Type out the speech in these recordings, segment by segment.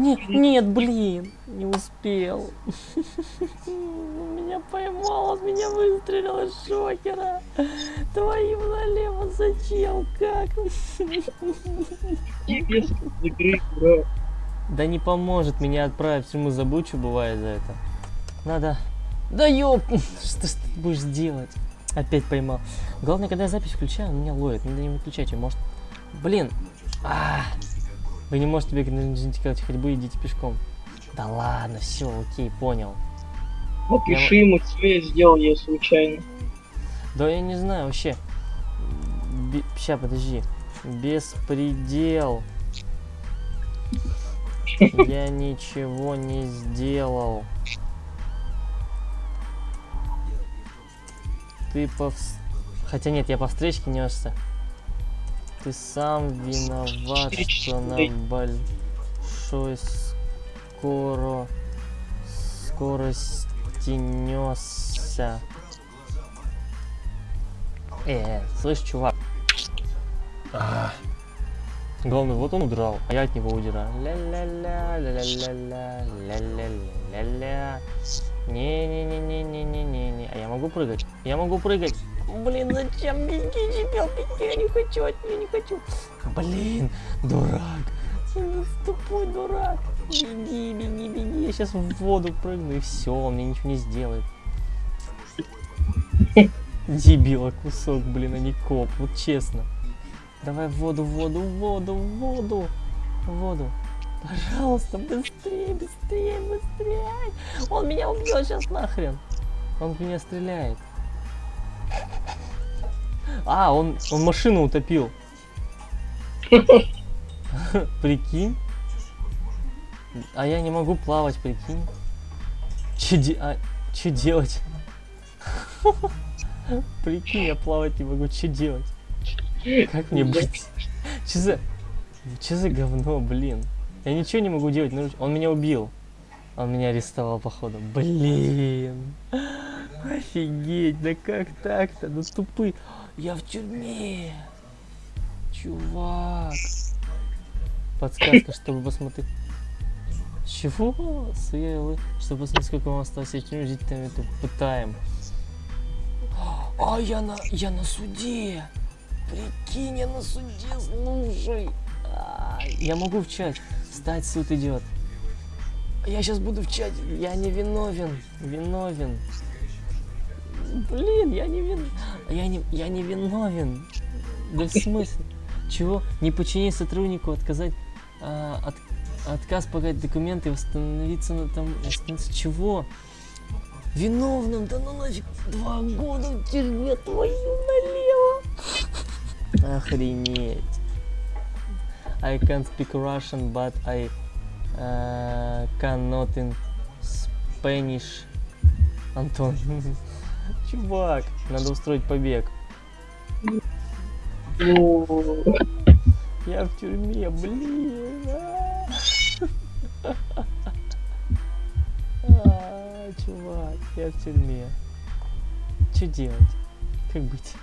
Нет, нет, блин, не успел. Меня поймал, он меня выстрелил из шокера. Твоим налево зачем, как? Да не поможет меня отправить в тюрьму, забыл, что бывает за это. Надо... Да ёп, что ж ты будешь делать? Опять поймал. Главное, когда я запись включаю, он меня ловит. Надо не выключать ее, может... Блин. А -а -а. Вы не можете бегать на интеллект ходьбы, идите пешком. Да ладно, все, окей, понял. Напиши я... ему, я сделал я случайно. Да я не знаю вообще. Б... Ща, подожди. Беспредел. Я ничего не сделал. Ты по... Хотя нет, я по встречке несся. Ты сам виноват, что на большой скоро скорости несся. Э, слышь, чувак. А. Главное, вот он удрал, а я от него удираю. Ля-ля-ля, ля-ля-ля-ля, ля-ля-ля-ля-ля. Не-не-не-не-не-не-не. А я могу прыгать? Я могу прыгать. Блин, зачем беги, чемпион, беги, я не хочу, я не хочу. Блин, дурак. Тупой дурак. Беги, беги, беги. Я сейчас в воду прыгну и все, он мне ничего не сделает. Дебила кусок, блин, а не коп, вот честно. Давай в воду, в воду, в воду, в воду, в воду. Пожалуйста, быстрее, быстрее, быстрее. Он меня убьет сейчас нахрен. Он в меня стреляет. А, он, он машину утопил. Прикинь. А я не могу плавать, прикинь. Че, де... а, че делать? Прикинь, я плавать не могу, что делать? Как мне быть? Че за... Че за говно, блин? Я ничего не могу делать, он меня убил. Он меня арестовал, походу. Блин. Офигеть, да как так-то? Ну тупый. Я в тюрьме. Чувак. Подсказка, чтобы посмотреть. Чего? Сверилы. Чтобы посмотреть, сколько вам осталось. Я тюрьму жить там это пытаем. А я на, я на суде. Прикинь, я на суде, слушай. А, я могу в чат. Стать суд идет. Я сейчас буду в чате. Я не виновен. Виновен. Блин, я не вин... Я не, я не виновен. Да в смысле? Чего? Не подчинить сотруднику, отказать... А, от, отказ погать документы, восстановиться на там... Восстановиться... Чего? Виновным? Да ну нафиг, два года в тюрьме твою налево. Охренеть. I can't speak Russian, but I uh, cannot in Spanish. Антон. Чувак, надо устроить побег. Я в тюрьме, блин. А, чувак, я в тюрьме. Что делать? Как быть?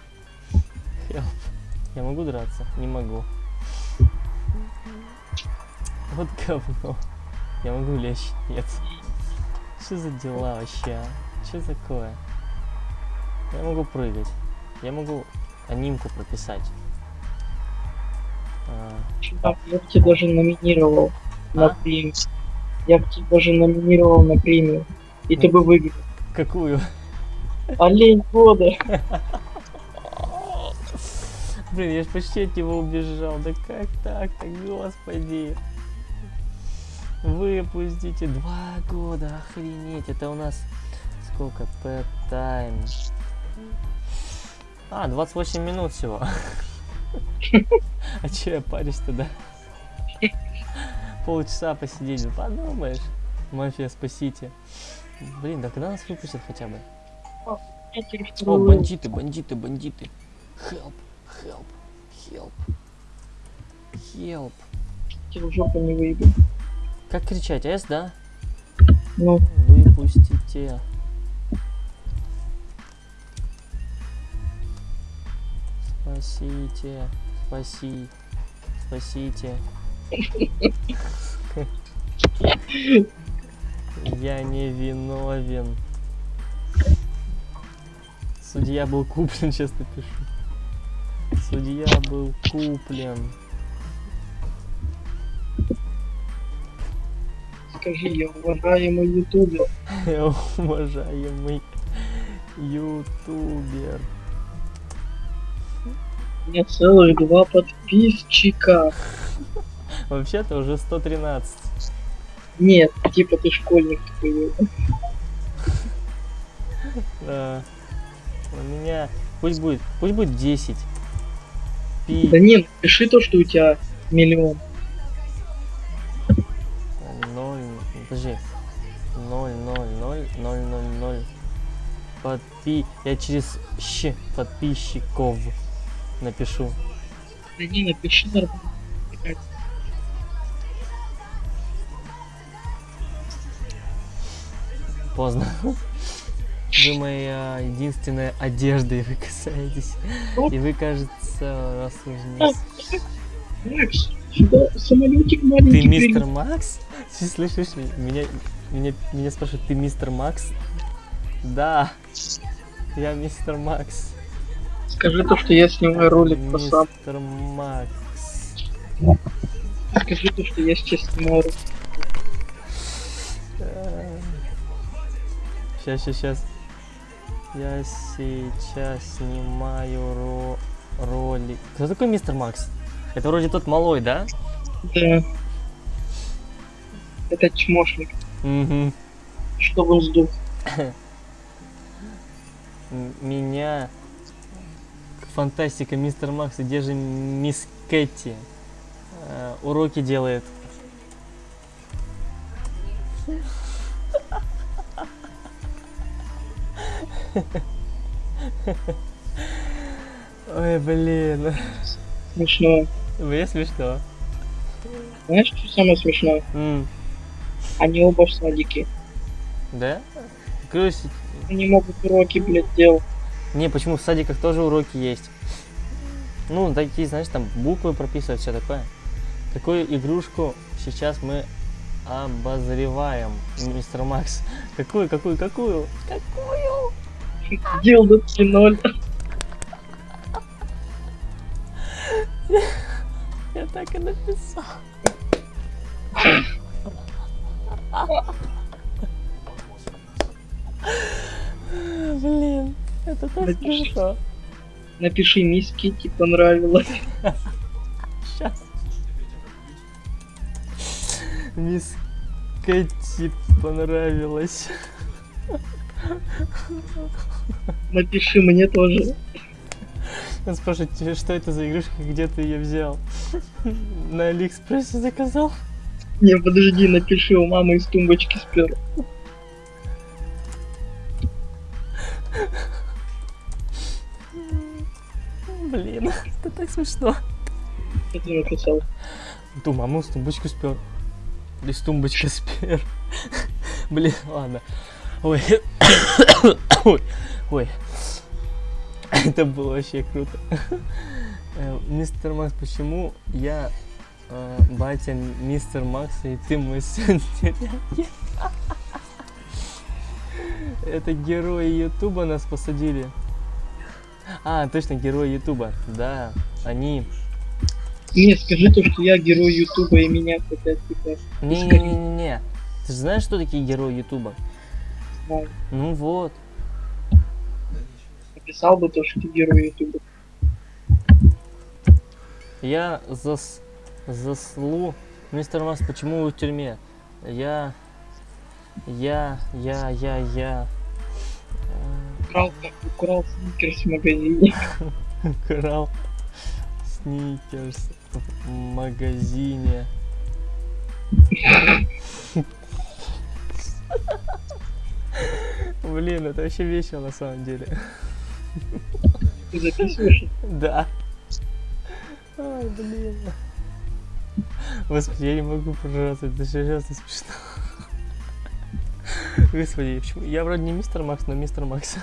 Help. Я могу драться? Не могу. Вот говно. Я могу лечь? Нет. Что за дела вообще? А? Что такое? Я могу прыгать. Я могу анимку прописать. А... Я бы тебя даже номинировал а? на премию. Я бы тебя даже номинировал на премию. И ну, ты бы выиграл. Какую? Олень года. Блин, я ж почти от него убежал. Да как так-то, господи. Выпустите два года, охренеть. Это у нас сколько? Pet time. А, 28 минут всего. А че я парюсь тогда? Полчаса посидеть, ну подумаешь. Мафия, спасите. Блин, да когда нас выпустят хотя бы? О, бандиты, бандиты, бандиты. Help, help, help. Help. Тебе жопу не выйду. Как кричать? С, да? Ну. Выпустите. Спасите. Спаси. Спасите. Я не виновен. Судья был куплен, честно пишу. Судья был куплен. Скажи, я уважаемый ютубер. Уважаемый ютубер. У меня целых два подписчика. Вообще-то уже 113. Нет, типа ты школьник такой. Да. У меня... Пусть будет, пусть будет 10. Пи... Да нет, пиши то, что у тебя миллион. 0, подожди. 0, 0, 0, 0, 0, 0. Подпи... Я через щ подписчиков напишу. Да не, напиши нормально. Поздно. Вы моя единственная одежда, и вы касаетесь. И вы, кажется, рассуждаете. Самолетик маленький. Ты мистер. Макс? Ты слышишь меня? Меня, меня спрашивают, ты мистер Макс? Да. Я мистер Макс. Скажи то, что я снимаю ролик по сам. Скажи то, что я сейчас снимаю ролик. Сейчас, сейчас, сейчас. Я сейчас снимаю ро- ролик. Кто такой мистер Макс? Это вроде тот малой, да? Да. Это чмошник. Угу. Чтобы сдох. Меня фантастика мистер Макс, где же мисс Кэти? Э, уроки делает. Ой, блин. Смешно. Мне смешно. Знаешь, что самое смешное? М, Они оба в садике. Да? Короче, Они могут уроки, блядь, делать. Не, почему в садиках тоже уроки есть? Ну, такие, знаешь, там буквы прописывают, все такое. Какую игрушку сейчас мы обозреваем, мистер Макс? Какую, какую, какую? Какую? Дел до 3-0. Я так и написал. Это так Напиши. смешно. Напиши, мисс Китти понравилось. Сейчас. Мисс Кэти понравилось. Напиши мне тоже. Он спрашивает, «Тебе что это за игрушка, где ты ее взял? На Алиэкспрессе заказал? Не, подожди, напиши, у мамы из тумбочки спер. Блин, это так смешно. Что ты написал? Ту маму с тумбочку спер. Из тумбочки спер. Блин, ладно. Ой. Ой. Ой. Это было вообще круто. Э, Мистер Макс, почему я э, батя мистер Макс, и ты мой сын? Это герои Ютуба нас посадили. А, точно, герои Ютуба. Да, они Не, скажи то, что я герой Ютуба и меня хотят типа. Не-не-не-не. Ты же знаешь, что такие герои Ютуба? знаю. Ну вот. Написал бы то, что ты герой Ютуба. Я зас... заслу... Мистер Макс, почему вы в тюрьме? Я... Я... Я... Я... Я... Украл, украл сникерс в магазине. Украл сникерс в магазине. Блин, это вообще весело на самом деле. Ты записываешь? Да. Ай, блин. Господи, я не могу прожаться, это серьезно смешно. Господи, почему? Я вроде не мистер Макс, но мистер Макс.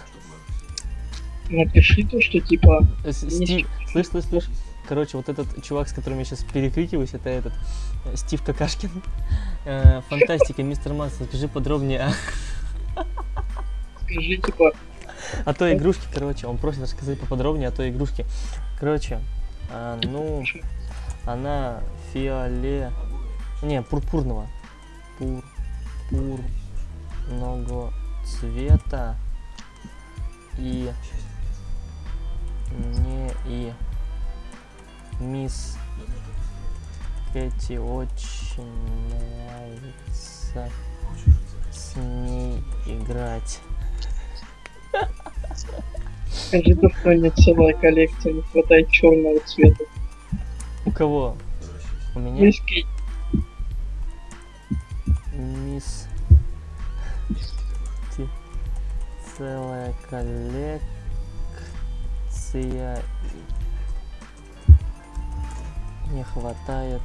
Напиши то, что типа Э, Стив, слышь, слышь, слышь. Короче, вот этот чувак, с которым я сейчас перекрикиваюсь, это этот э, Стив Какашкин. Э, Фантастика, мистер Макс, расскажи подробнее Скажи, типа, о той игрушке, короче. Он просит рассказать поподробнее о той игрушке. Короче, а, ну, она фиоле... Не, пурпурного. Пурпурного цвета. И... Не и... Мисс Кэти очень нравится с ней играть. скажи то, что у меня целая коллекция, не хватает черного цвета. У кого? У меня? Мисс Кейт, Мисс целая коллекция не хватает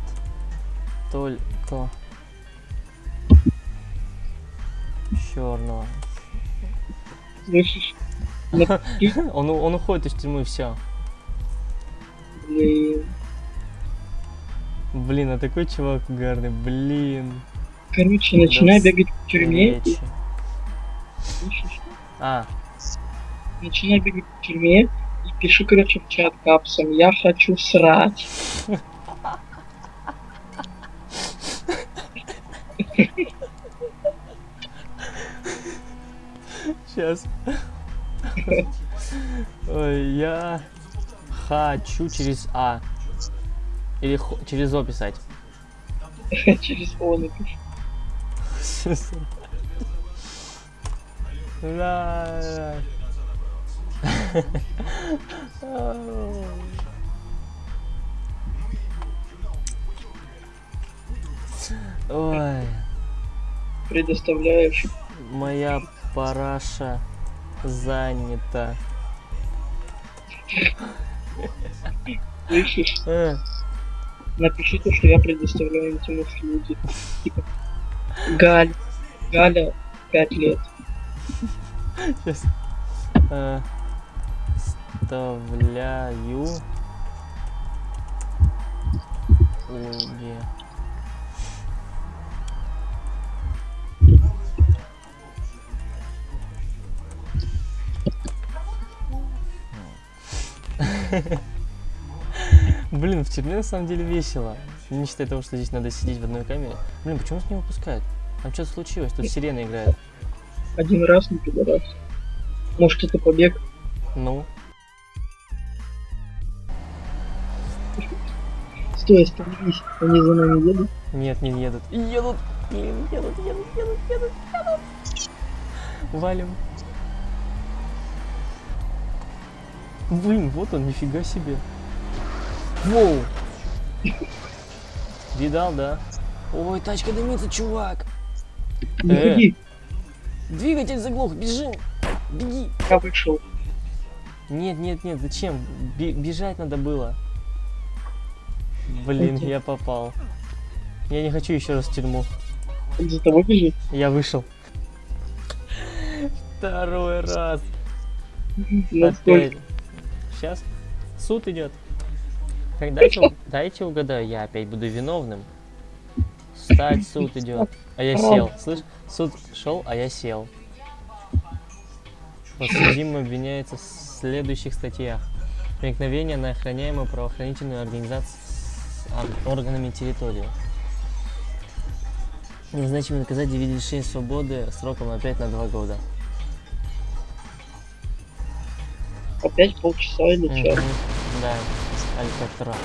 только черного. слышишь? Он, он уходит из тюрьмы, все. блин. Блин, а такой чувак угарный, блин. Короче, начинай бегать в тюрьме, и? А, Начинай бегать в тюрьме и пиши, короче, в чат капсом. Я хочу срать. сейчас. Ой, я хочу через А. Или хо- через О писать. Через О напиши. Сейчас. Ой, Предоставляешь. моя параша занята. Слышишь? Э, Напиши то, что я предоставляю этим услуги. Типа, Галь, Галя, 5 лет. Сейчас. Э, Вставляю. Услуги. Блин, в тюрьме на самом деле весело. Не считая того, что здесь надо сидеть в одной камере. Блин, почему нас не выпускают? Там что-то случилось, тут сирена играет. Один раз, не пидорас. Может, это побег? Ну, Стой, остановись. Они за нами едут. Нет, не едут. Едут! Блин, едут, едут, едут, едут, едут. Валим. Блин, вот он, нифига себе. Воу! Видал, да? Ой, тачка дымится, чувак. Не Э. ходи, Двигатель заглох, бежим. Беги. я вышел. Нет, нет, нет, зачем? Бе- бежать надо было. Блин, я попал. Я не хочу еще раз в тюрьму. Он за тобой бежит. Я вышел. Второй раз. Опять. Сейчас суд идет. Дайте, дайте угадаю, я опять буду виновным. Встать, суд идет. А я сел. Слышь, суд шел, а я сел. Подсудимый обвиняется в следующих статьях. Проникновение на охраняемую правоохранительную организацию органами территории. Назначим наказать 9 лишения свободы сроком опять на 2 года. Опять полчаса или час. Мгм. Да, Алькатрас.